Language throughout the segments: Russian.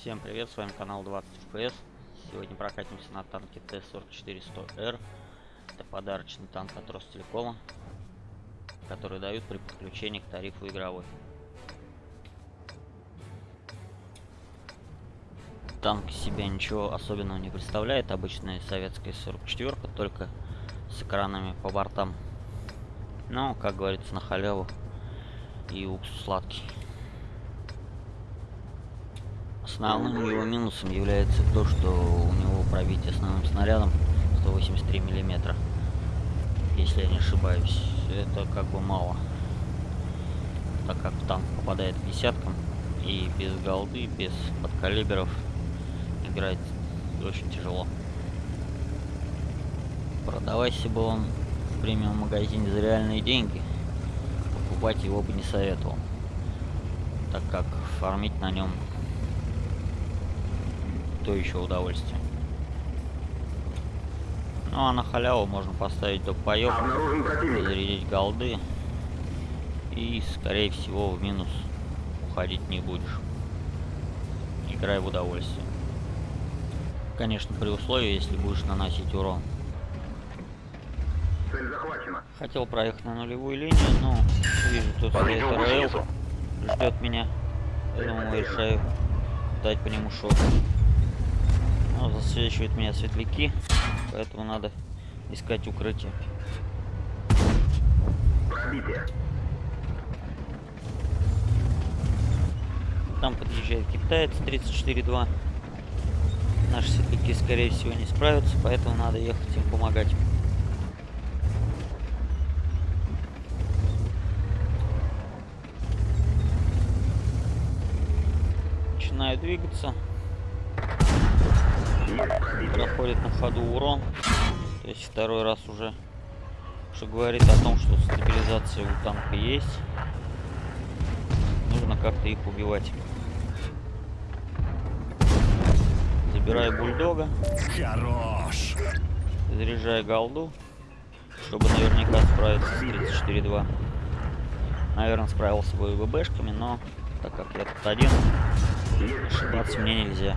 Всем привет, с вами канал 20 FPS. Сегодня прокатимся на танке Т-44-100Р. Это подарочный танк от Ростелекома, который дают при подключении к тарифу игровой. Танк себя ничего особенного не представляет. Обычная советская 44 только с экранами по бортам. Но, как говорится, на халяву и уксус сладкий. Основным его минусом является то, что у него пробитие основным снарядом 183 миллиметра. Если я не ошибаюсь. Это как бы мало. Так как танк попадает к десяткам и без голды, без подкалиберов играть очень тяжело. Продавайся бы он в премиум магазине за реальные деньги, покупать его бы не советовал, так как фармить на нем то еще удовольствие. Ну а на халяву можно поставить допоёк, зарядить голды и скорее всего в минус уходить не будешь. Играй в удовольствие. Конечно, при условии, если будешь наносить урон. Цель захвачена. Хотел проехать на нулевую линию, но вижу, тут стоит ждет меня. Я думаю, решаю дать по нему шот. Но засвечивают меня светляки, поэтому надо искать укрытие. Там подъезжает китаец 34-2. Наши светляки, скорее всего, не справятся, поэтому надо ехать им помогать. Начинаю двигаться. Проходит на ходу урон. То есть второй раз уже. Что говорит о том, что стабилизация у танка есть. Нужно как-то их убивать. Забираю бульдога. Хорош. Заряжаю голду. Чтобы наверняка справиться с 34-2. Наверное, справился бы и ВБшками, но так как я тут один, ошибаться мне нельзя.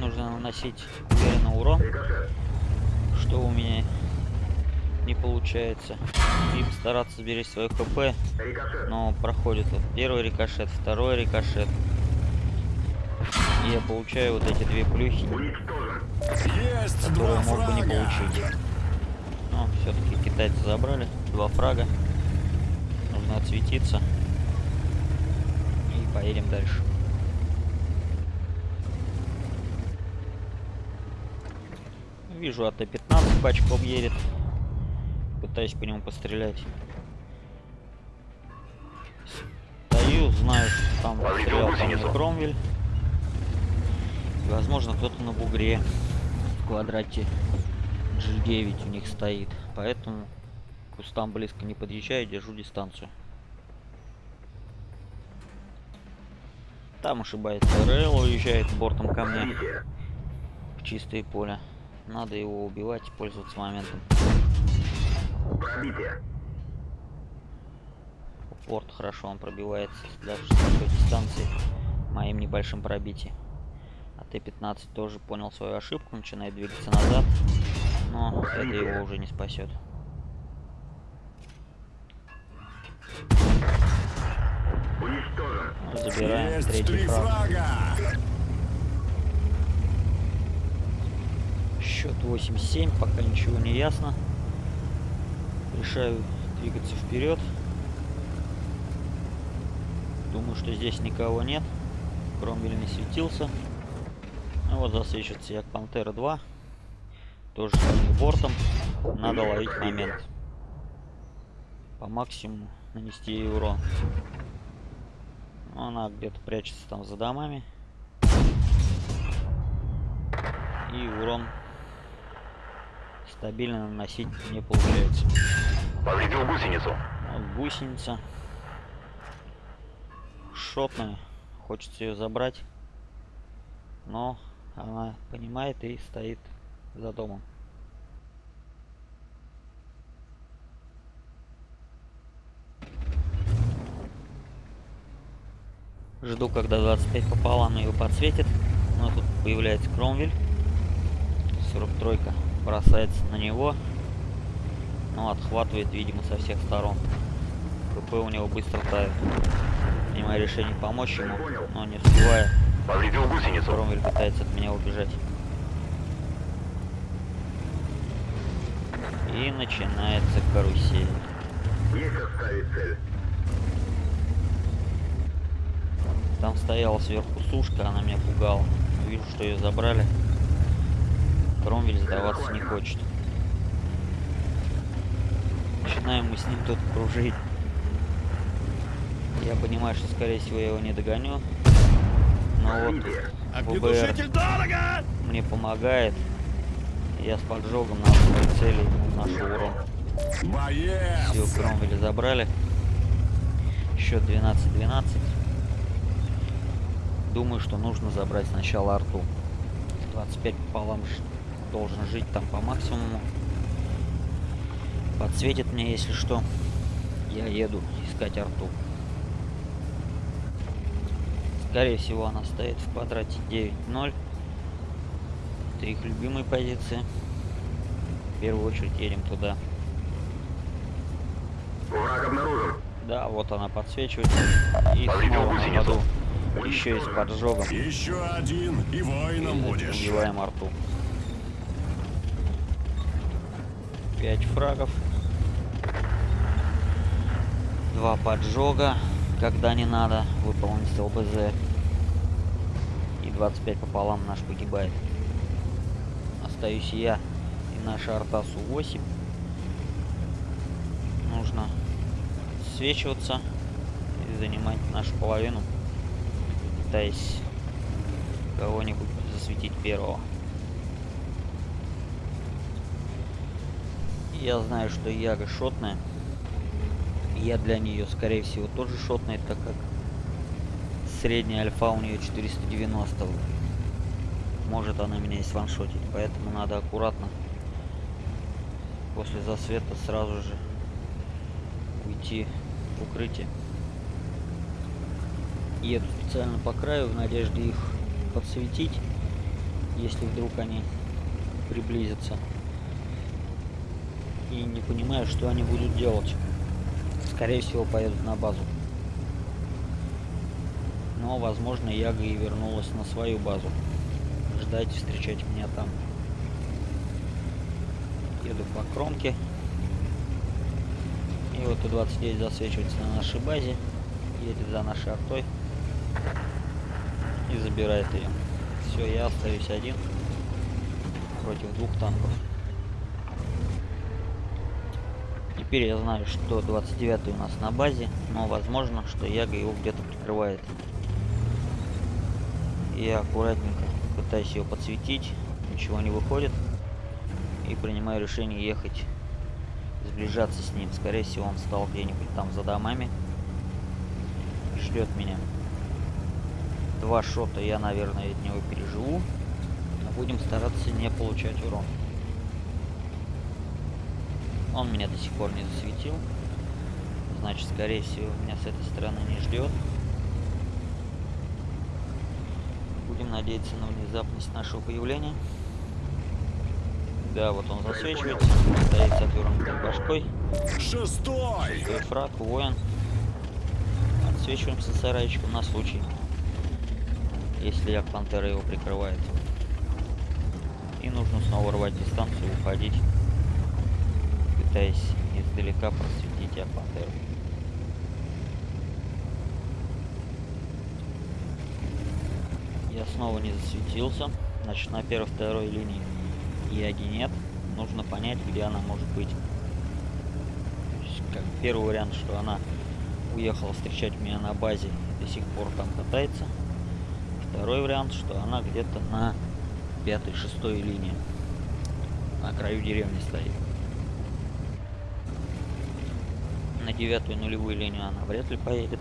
Нужно наносить уверенно урон, что у меня не получается. И постараться сберечь свое хп. Но проходит вот первый рикошет, второй рикошет. И я получаю вот эти две плюхи. Есть которые мог бы не получить. Но все-таки китайцы забрали. Два фрага. Нужно отсветиться. И поедем дальше. Вижу АТ-15 бачком едет. Пытаюсь по нему пострелять. Стою, знаю, что там стрелял гусеницу. Кромвель. Возможно, кто-то на бугре в квадрате G9 у них стоит. Поэтому к кустам близко не подъезжаю, держу дистанцию. Там ошибается РЛ, уезжает бортом ко мне в чистое поле. Надо его убивать и пользоваться моментом. Пробитие. Порт хорошо он пробивается даже с такой дистанции моим небольшим пробитием. А Т-15 тоже понял свою ошибку, начинает двигаться назад, но это его уже не спасет. Уничтожен. Забираем Есть третий фраг. Счет 8-7, пока ничего не ясно. Решаю двигаться вперед. Думаю, что здесь никого нет. Кромвель не светился. Ну вот засвечивается як Пантера 2. Тоже самим бортом. Надо ловить момент. По максимуму нанести ей урон. Ну, Она где-то прячется там за домами. И урон стабильно наносить не получается. Повредил гусеницу. Вот гусеница. Шотная. Хочется ее забрать. Но она понимает и стоит за домом. Жду, когда 25 пополам ее подсветит. Но тут появляется Кромвель. 43 бросается на него. Но отхватывает, видимо, со всех сторон. КП у него быстро тает. Принимаю решение помочь ему, но не успевая. Повредил гусеницу. Кромвель пытается от меня убежать. И начинается карусель. Там стояла сверху сушка, она меня пугала. Вижу, что ее забрали. Кромвель сдаваться не хочет. Начинаем мы с ним тут кружить. Я понимаю, что скорее всего я его не догоню. Но вот ВБР дорого! мне помогает. Я с поджогом на основной цели ему наношу урон. Все! Кромвеля забрали. Счет 12-12. Думаю, что нужно забрать сначала арту. 25 пополам должен жить там по максимуму. Подсветит мне, если что. Я еду искать арту. Скорее всего, она стоит в квадрате 9-0. Это их любимые позиции. В первую очередь едем туда. Враг обнаружен. Да, вот она подсвечивается. И снова на ходу. Еще и с поджогом. Еще один, и воином будешь. Убиваем арту. 5 фрагов. Два поджога, когда не надо, выполнить с ЛБЗ. И 25 пополам наш погибает. Остаюсь я и наша арта Су-8. Нужно свечиваться и занимать нашу половину, пытаясь кого-нибудь засветить первого. Я знаю, что Яга шотная. Я для нее, скорее всего, тоже шотная, так как средняя альфа у нее 490. Может она меня и сваншотить, поэтому надо аккуратно после засвета сразу же уйти в укрытие. Еду специально по краю в надежде их подсветить, если вдруг они приблизятся. И не понимаю, что они будут делать. Скорее всего, поедут на базу. Но, возможно, Яга и вернулась на свою базу. Ждать, встречать меня там. Еду по кромке. И вот И-29 засвечивается на нашей базе. Едет за нашей артой. И забирает ее. Все, я остаюсь один против двух танков. Теперь я знаю, что 29 у нас на базе, но возможно, что Яга его где-то прикрывает. Я аккуратненько пытаюсь его подсветить, ничего не выходит. И принимаю решение ехать, сближаться с ним. Скорее всего, он стал где-нибудь там за домами. И ждет меня. Два шота я, наверное, от него переживу. Но будем стараться не получать урон. Он меня до сих пор не засветил. Значит, скорее всего, меня с этой стороны не ждет. Будем надеяться на внезапность нашего появления. Да, вот он засвечивается. Стоит с отвернутой башкой. Шестой! Шестой фраг, воин. Отсвечиваемся сарайчиком на случай, если як пантера его прикрывает. И нужно снова рвать дистанцию и уходить, пытаясь издалека просветить як пантеру. Я снова не засветился. Значит, на первой-второй линии Яги нет. Нужно понять, где она может быть. Есть, как первый вариант, что она уехала встречать меня на базе и до сих пор там катается. Второй вариант, что она где-то на пятой-шестой линии. На краю деревни стоит. На девятую нулевую линию она вряд ли поедет.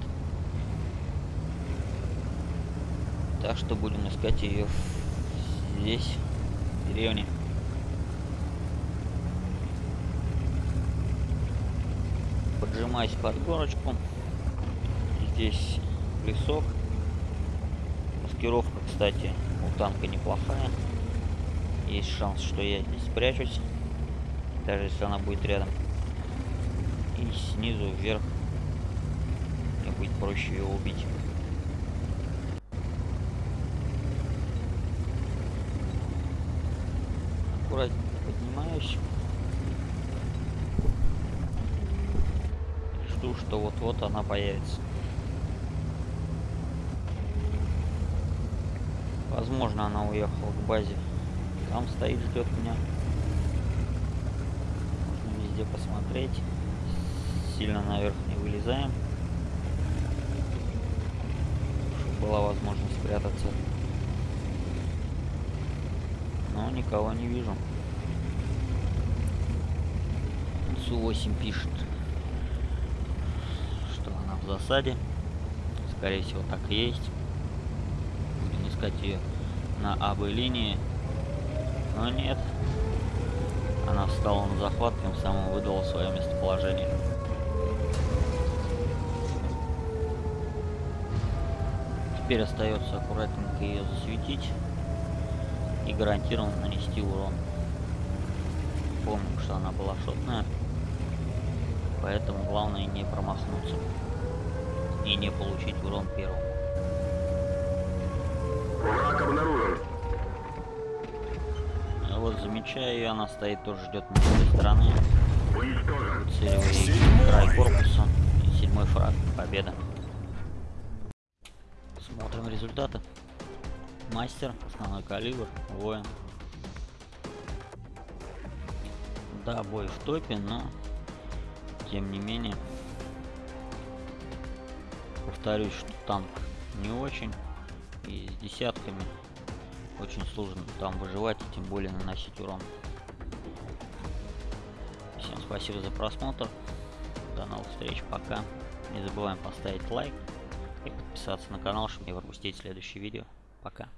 Так что будем искать ее здесь, в деревне. Поджимаюсь под горочку. Здесь лесок. Маскировка, кстати, у танка неплохая. Есть шанс, что я здесь спрячусь. Даже если она будет рядом. И снизу вверх мне будет проще ее убить. Аккуратненько поднимаюсь. Жду, что вот-вот она появится. Возможно, она уехала к базе. Там стоит, ждет меня. Можно везде посмотреть. Сильно наверх не вылезаем. Чтобы была возможность спрятаться. Но никого не вижу. Су-8 пишет, что она в засаде. Скорее всего, так и есть. Будем искать ее на АБ линии. Но нет. Она встала на захват, тем самым выдала свое местоположение. Теперь остается аккуратненько ее засветить и гарантированно нанести урон. Помним, что она была шотная, поэтому главное не промахнуться и не получить урон первым. Враг обнаружен. Вот замечаю ее, она стоит, тоже ждет на этой стороны. Целевый край корпуса. И седьмой фраг. Победа. Смотрим результаты. Мастер, основной калибр, воин. Да, бой в топе, но тем не менее. Повторюсь, что танк не очень. И с десятками очень сложно там выживать и тем более наносить урон. Всем спасибо за просмотр. До новых встреч. Пока. Не забываем поставить лайк и подписаться на канал, чтобы не пропустить следующее видео. Пока.